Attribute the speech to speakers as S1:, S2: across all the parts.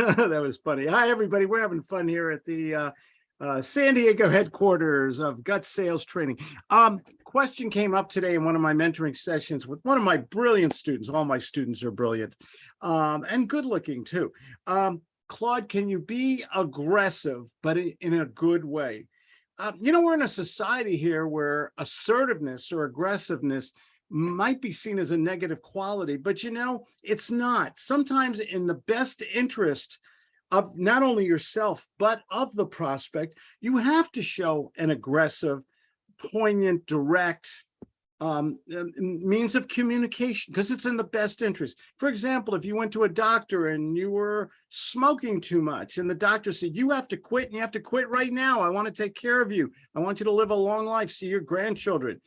S1: that was funny. Hi, everybody. We're having fun here at the uh, uh, San Diego headquarters of Gut Sales Training. Um, question came up today in one of my mentoring sessions with one of my brilliant students. All my students are brilliant um, and good looking too. Um, Claude, can you be aggressive, but in, a good way? Uh, you know, we're in a society here where assertiveness or aggressiveness might be seen as a negative quality, but you know, it's not. Sometimes in the best interest of not only yourself, but of the prospect, you have to show an aggressive, poignant, direct um, means of communication because it's in the best interest. For example, if you went to a doctor and you were smoking too much and the doctor said, you have to quit and you have to quit right now. I want to take care of you. I want you to live a long life, see your grandchildren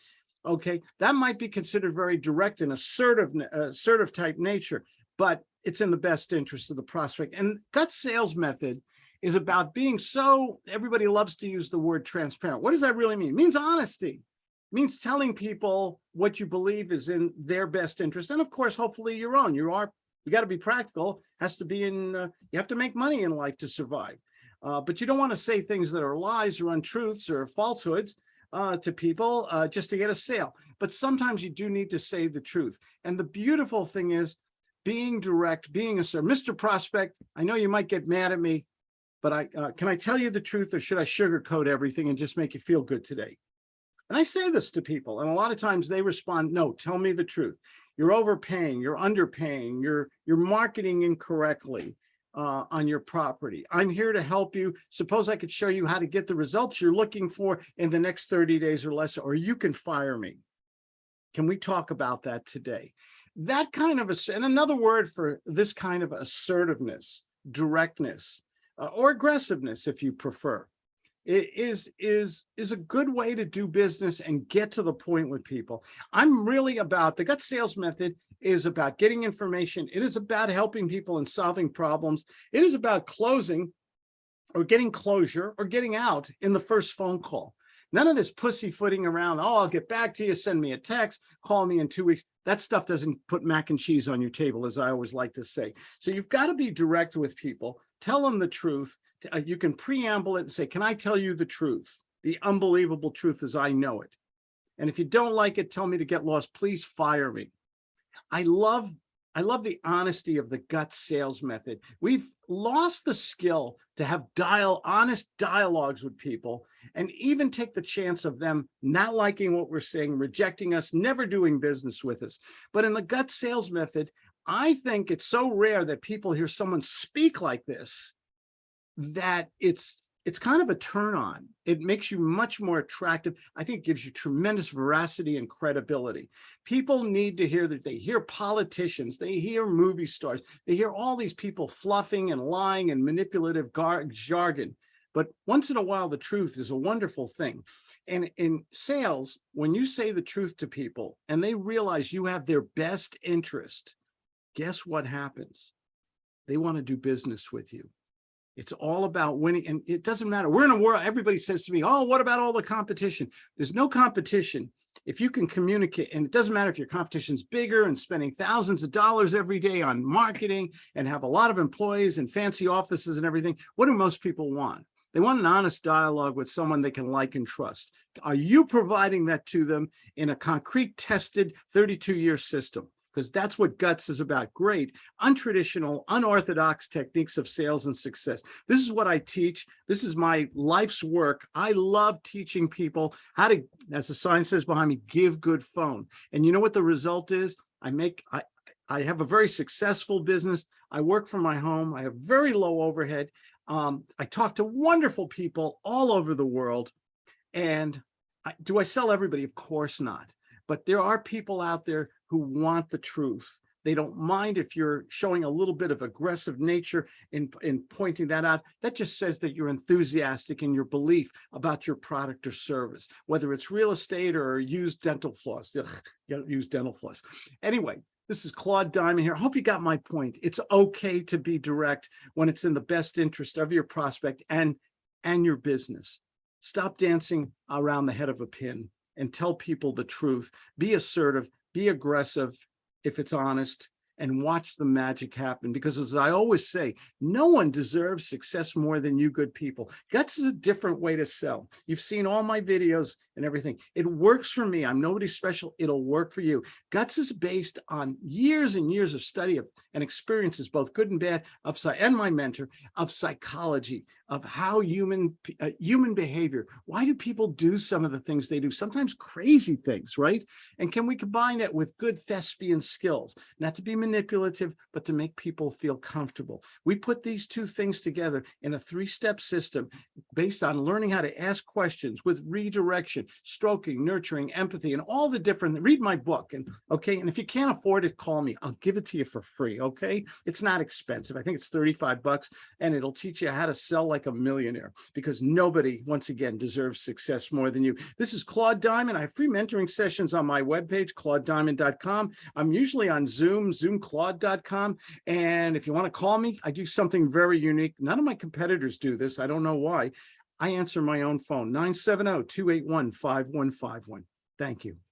S1: okay, that might be considered very direct and assertive, uh, assertive type nature, but it's in the best interest of the prospect. And gut sales method is about being so, everybody loves to use the word transparent. What does that really mean? It means honesty. It means telling people what you believe is in their best interest. And of course, hopefully your own. You are, you got to be practical, has to be in, uh, you have to make money in life to survive. Uh, but you don't want to say things that are lies or untruths or falsehoods uh, to people uh, just to get a sale. But sometimes you do need to say the truth. And the beautiful thing is being direct, being a sir, Mr. Prospect, I know you might get mad at me, but I uh, can I tell you the truth or should I sugarcoat everything and just make you feel good today? And I say this to people, and a lot of times they respond, no, tell me the truth. You're overpaying, you're underpaying, you're, you're marketing incorrectly uh, on your property. I'm here to help you. Suppose I could show you how to get the results you're looking for in the next 30 days or less, or you can fire me. Can we talk about that today? That kind of, a, and another word for this kind of assertiveness, directness, uh, or aggressiveness, if you prefer, is is is a good way to do business and get to the point with people. I'm really about the gut sales method is about getting information. It is about helping people and solving problems. It is about closing or getting closure or getting out in the first phone call. None of this pussyfooting around, oh, I'll get back to you, send me a text, call me in two weeks. That stuff doesn't put mac and cheese on your table, as I always like to say. So you've got to be direct with people, tell them the truth. Uh, you can preamble it and say, can I tell you the truth? The unbelievable truth as I know it. And if you don't like it, tell me to get lost. Please fire me. I love I love the honesty of the gut sales method. We've lost the skill to have dial honest dialogues with people and even take the chance of them not liking what we're saying, rejecting us, never doing business with us. But in the gut sales method, I think it's so rare that people hear someone speak like this that it's it's kind of a turn on. It makes you much more attractive. I think it gives you tremendous veracity and credibility. People need to hear that they hear politicians, they hear movie stars, they hear all these people fluffing and lying and manipulative jargon. But once in a while, the truth is a wonderful thing. And in sales, when you say the truth to people and they realize you have their best interest, guess what happens? They want to do business with you. It's all about winning. And it doesn't matter. We're in a world, everybody says to me, oh, what about all the competition? There's no competition. If you can communicate, and it doesn't matter if your competition's bigger and spending thousands of dollars every day on marketing and have a lot of employees and fancy offices and everything, what do most people want? They want an honest dialogue with someone they can like and trust. Are you providing that to them in a concrete tested 32 year system? Because that's what guts is about. Great. Untraditional unorthodox techniques of sales and success. This is what i teach. This is my life's work. I love teaching people how to as the sign says behind me give good phone. And you know what the result is? I make i i have a very successful business. I work from my home. I have very low overhead. Um, i talk to wonderful people all over the world. And I, do i sell everybody? Of course not. But there are people out there who want the truth. They don't mind if you're showing a little bit of aggressive nature in, in pointing that out. That just says that you're enthusiastic in your belief about your product or service, whether it's real estate or used dental floss. Ugh, use dental floss. Anyway, this is Claude Diamond here. I hope you got my point. It's okay to be direct when it's in the best interest of your prospect and, and your business. Stop dancing around the head of a pin and tell people the truth. Be assertive, be aggressive if it's honest, and watch the magic happen. Because as I always say, no one deserves success more than you good people. Guts is a different way to sell. You've seen all my videos and everything. It works for me. I'm nobody special. It'll work for you. Guts is based on years and years of study of and experiences, both good and bad, of and my mentor of psychology, of how human uh, human behavior. Why do people do some of the things they do? Sometimes crazy things, right? And can we combine that with good thespian skills, not to be manipulative, but to make people feel comfortable? We put these two things together in a three-step system based on learning how to ask questions with redirection, stroking, nurturing, empathy, and all the different, read my book. And okay, and if you can't afford it, call me. I'll give it to you for free. Okay. It's not expensive. I think it's 35 bucks and it'll teach you how to sell like a millionaire because nobody, once again, deserves success more than you. This is Claude Diamond. I have free mentoring sessions on my webpage, claudediamond.com. I'm usually on Zoom, zoomclaude.com. And if you want to call me, I do something very unique. None of my competitors do this. I don't know why. I answer my own phone, 970-281-5151. Thank you.